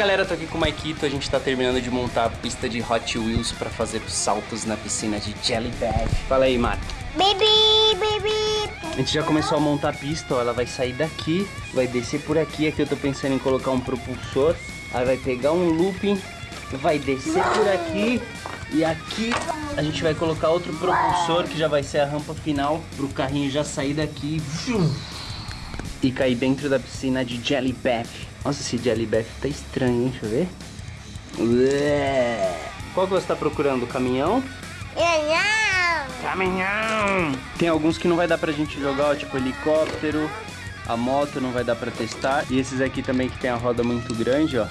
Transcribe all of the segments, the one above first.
o Maikito, a gente tá terminando de montar a pista de Hot Wheels pra fazer saltos na piscina de Jelly Bag. Fala aí, Marco. Baby, baby. A gente já começou a montar a pista, ó. Ela vai sair daqui, vai descer por aqui. Aqui eu tô pensando em colocar um propulsor. Aí vai pegar um looping, vai descer por aqui. E aqui a gente vai colocar outro propulsor, que já vai ser a rampa final, pro carrinho já sair daqui e cair dentro da piscina de Jelly Bath. Nossa, esse Jelly Bath tá estranho, hein? Deixa eu ver. Ué. Qual que você tá procurando? O caminhão? Caminhão! Tem alguns que não vai dar pra gente jogar, ó, tipo helicóptero, a moto não vai dar pra testar. E esses aqui também que tem a roda muito grande, ó,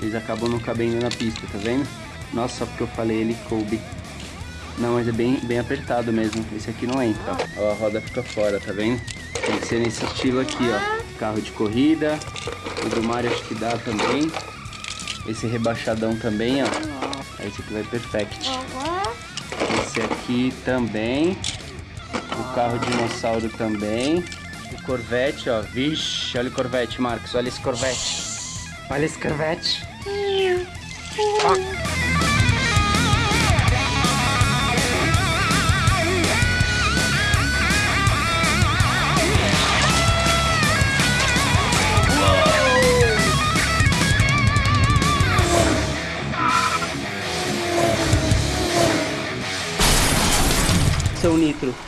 eles acabam não cabendo na pista, tá vendo? Nossa, só porque eu falei ele coube. Não, mas é bem, bem apertado mesmo. Esse aqui não entra, ó. ó. A roda fica fora, tá vendo? Tem que ser nesse estilo aqui, ó. Carro de corrida. O do Mario acho que dá também. Esse rebaixadão também, ó. Esse aqui vai perfect. Esse aqui também. O carro dinossauro também. O Corvette, ó. Vixe, olha o Corvette, Marcos. Olha esse Corvette. Olha esse Corvette. Ó.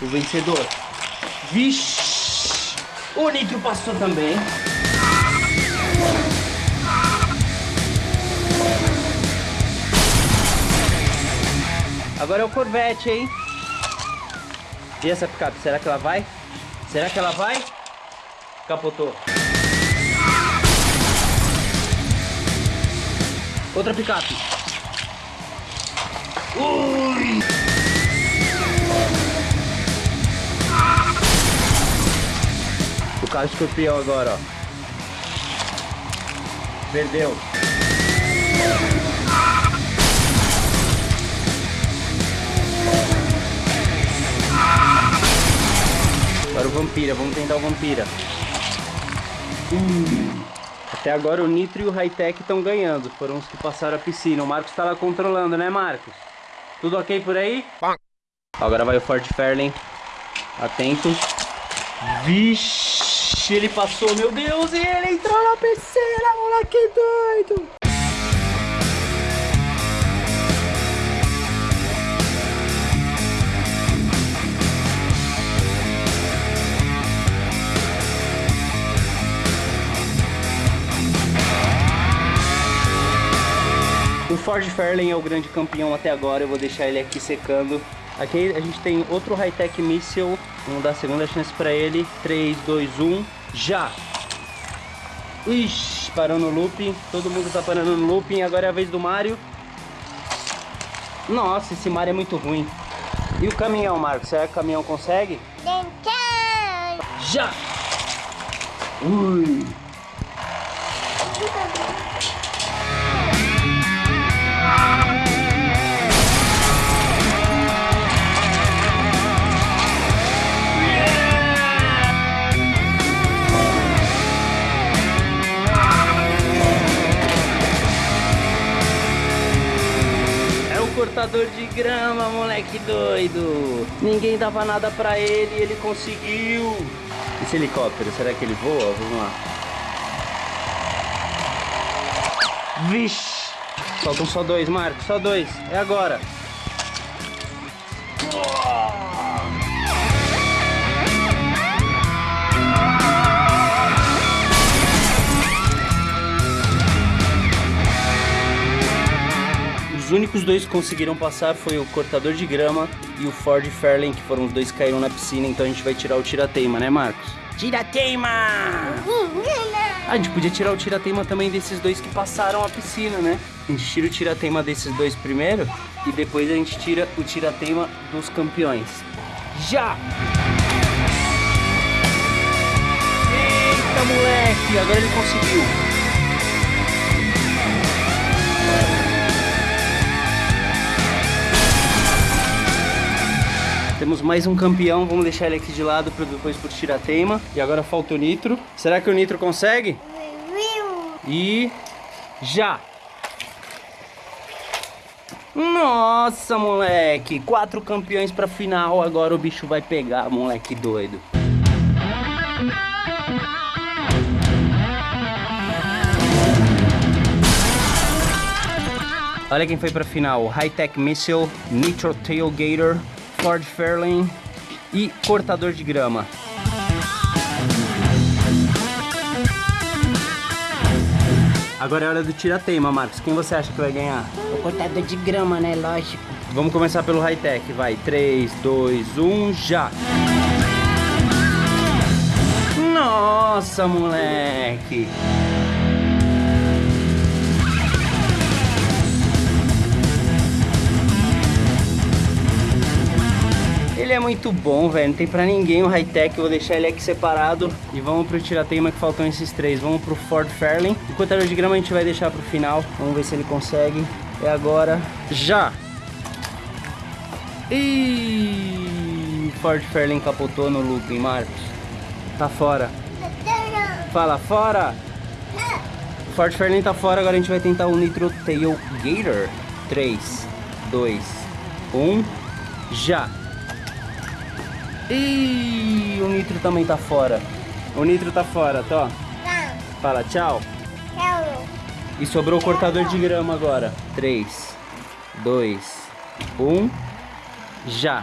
o vencedor. Vixe! O Nitro passou também. Agora é o Corvette, hein? E essa picape, será que ela vai? Será que ela vai? Capotou. Outra picape. Ui! Carro escorpião agora, ó. Perdeu. Agora o Vampira, vamos tentar o Vampira. Hum. Até agora o Nitro e o Hightech estão ganhando. Foram os que passaram a piscina. O Marcos está lá controlando, né Marcos? Tudo ok por aí? Agora vai o Ford Fairlane. Atento. Vixe, ele passou, meu Deus, e ele entrou na piscina, moleque doido. O Ford Fairlane é o grande campeão até agora, eu vou deixar ele aqui secando. Aqui a gente tem outro high-tech missile, vamos dar a segunda chance pra ele. 3, 2, 1, já! Ixi, parou no looping, todo mundo tá parando no looping, agora é a vez do Mario. Nossa, esse Mario é muito ruim. E o caminhão, Marcos, será que o caminhão consegue? Já! Ui! Cortador de grama, moleque doido. Ninguém dava nada pra ele e ele conseguiu. Esse helicóptero, será que ele voa? Vamos lá. Vixe. Faltam só dois, Marcos, só dois. É agora. Os únicos dois que conseguiram passar foi o cortador de grama e o Ford Fairlane, que foram os dois que caíram na piscina, então a gente vai tirar o tirateima, né Marcos? Tirateima! Ah, a gente podia tirar o tirateima também desses dois que passaram a piscina, né? A gente tira o tirateima desses dois primeiro e depois a gente tira o tirateima dos campeões. Já! Eita, moleque! Agora ele conseguiu! Mais um campeão, vamos deixar ele aqui de lado para depois por tirateima. E agora falta o Nitro. Será que o Nitro consegue? E já! Nossa, moleque! Quatro campeões pra final, agora o bicho vai pegar, moleque doido. Olha quem foi pra final: High Tech Missile, Nitro Tailgater, Ford Fairlane e Cortador de Grama. Agora é hora do tira-teima, Marcos. Quem você acha que vai ganhar? O cortador de grama, né? Lógico. Vamos começar pelo high-tech, vai. 3, 2, 1, já! Nossa, moleque! Ele é muito bom, velho. Não tem pra ninguém o high-tech. Vou deixar ele aqui separado. E vamos pro tirateima que faltam esses três. Vamos pro Ford Fairlane. O cortador de grama a gente vai deixar pro final. Vamos ver se ele consegue. É agora. Já! Ih, Ford Fairlane capotou no looping, Marcos. Tá fora. Fala, fora! Ford Fairlane tá fora, agora a gente vai tentar o Nitro Tail Gator. 3, 2, 1, já! Ih, o Nitro também tá fora. O Nitro tá fora, tá? Fala, tchau. Tchau. E sobrou o cortador de grama agora. 3, 2, 1, já!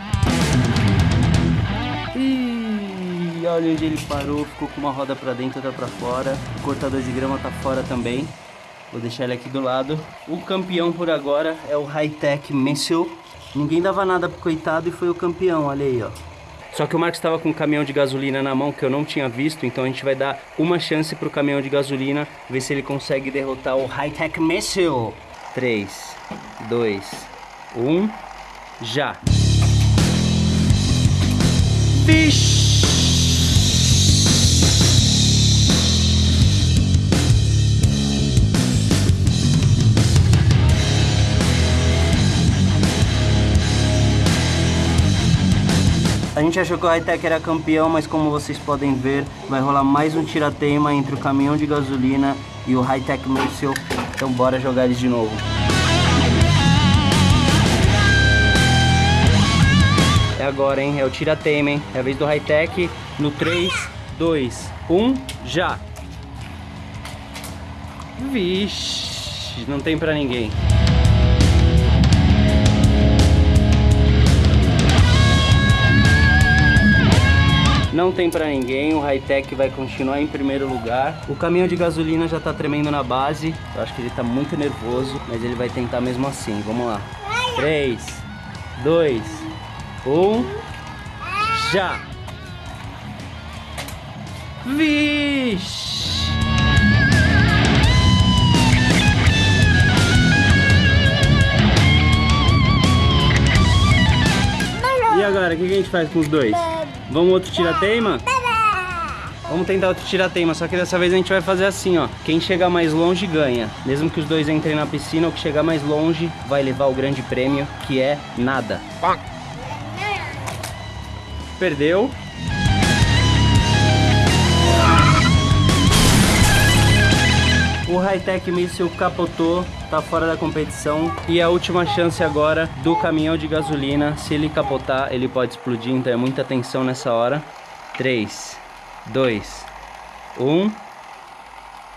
Ih, olha onde ele parou, ficou com uma roda pra dentro, outra pra fora. O cortador de grama tá fora também. Vou deixar ele aqui do lado. O campeão por agora é o High Tech Missile. Ninguém dava nada pro coitado e foi o campeão, olha aí, ó. Só que o Marcos estava com um caminhão de gasolina na mão que eu não tinha visto, então a gente vai dar uma chance pro caminhão de gasolina, ver se ele consegue derrotar o High Tech Missile. 3, 2, 1, já! Vixe! A gente achou que o Hightech era campeão, mas como vocês podem ver, vai rolar mais um tirateima entre o caminhão de gasolina e o Hightech Missile. Então bora jogar eles de novo. É agora, hein? É o tirateima, hein? É a vez do Hightech no 3, 2, 1, já! Vixe, não tem pra ninguém. Não tem pra ninguém, o high-tech vai continuar em primeiro lugar. O caminhão de gasolina já tá tremendo na base. Eu acho que ele tá muito nervoso, mas ele vai tentar mesmo assim. Vamos lá. 3, 2, 1, já! Vixe! E agora, o que, a gente faz com os dois? Vamos outro tirateima? Vamos tentar outro tirateima, só que dessa vez a gente vai fazer assim, ó. Quem chegar mais longe ganha. Mesmo que os dois entrem na piscina, o que chegar mais longe vai levar o grande prêmio, que é nada. Perdeu. O Hightech Missile capotou, tá fora da competição. E a última chance agora do caminhão de gasolina. Se ele capotar, ele pode explodir, então é muita atenção nessa hora. 3, 2, 1,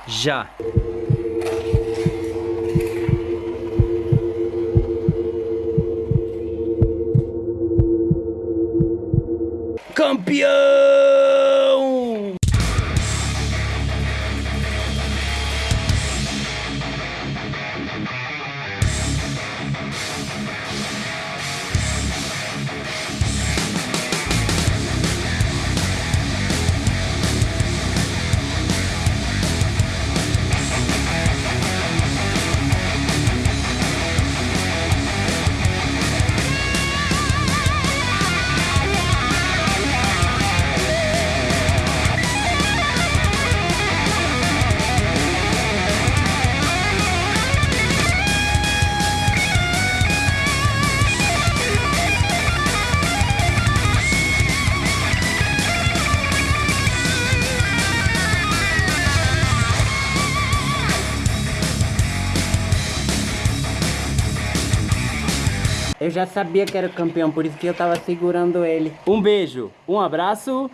já! Campeão! Eu já sabia que era o campeão, por isso que eu tava segurando ele. Um beijo, um abraço